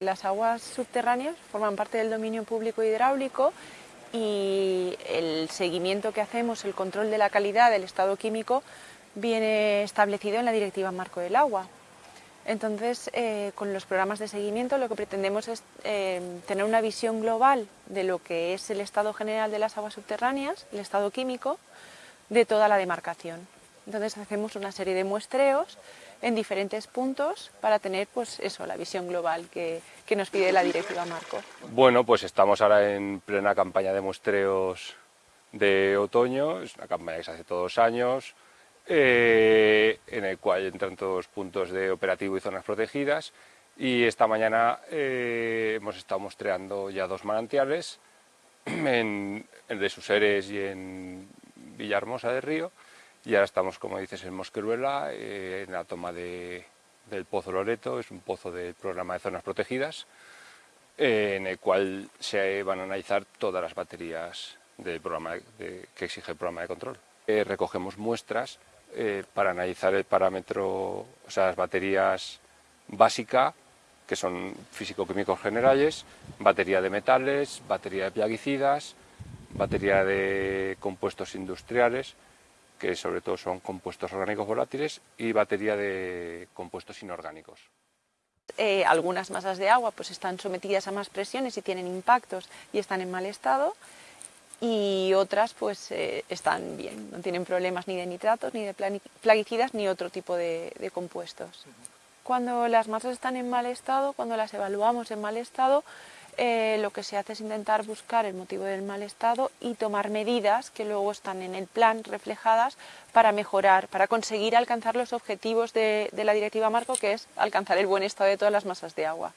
Las aguas subterráneas forman parte del dominio público hidráulico y el seguimiento que hacemos, el control de la calidad del estado químico, viene establecido en la Directiva Marco del Agua. Entonces, eh, con los programas de seguimiento lo que pretendemos es eh, tener una visión global de lo que es el estado general de las aguas subterráneas, el estado químico, de toda la demarcación. Entonces hacemos una serie de muestreos en diferentes puntos para tener pues eso, la visión global que, nos pide la directiva Marco. Bueno, pues estamos ahora en plena campaña de muestreos de otoño, es una campaña que se hace todos los años, eh, en el cual entran todos los puntos de operativo y zonas protegidas y esta mañana eh, hemos estado muestreando ya dos manantiales, en, el de Suseres y en Villahermosa del Río, y ahora estamos, como dices, en Mosqueruela, eh, en la toma de, del Pozo Loreto, es un pozo del programa de zonas protegidas, eh, en el cual se van a analizar todas las baterías del programa que exige el programa de control. Eh, recogemos muestras para analizar el parámetro, o sea, las baterías básicas, que son físico-químicos generales, batería de metales, batería de plaguicidas, batería de compuestos industriales, que sobre todo son compuestos orgánicos volátiles, y batería de compuestos inorgánicos. Eh, algunas masas de agua pues están sometidas a más presiones y tienen impactos y están en mal estado, y otras pues eh, están bien, no tienen problemas ni de nitratos, ni de plaguicidas, ni otro tipo de, de compuestos. Cuando las masas están en mal estado, cuando las evaluamos en mal estado, eh, lo que se hace es intentar buscar el motivo del mal estado y tomar medidas que luego están en el plan reflejadas para mejorar, para conseguir alcanzar los objetivos de, de la Directiva Marco, que es alcanzar el buen estado de todas las masas de agua.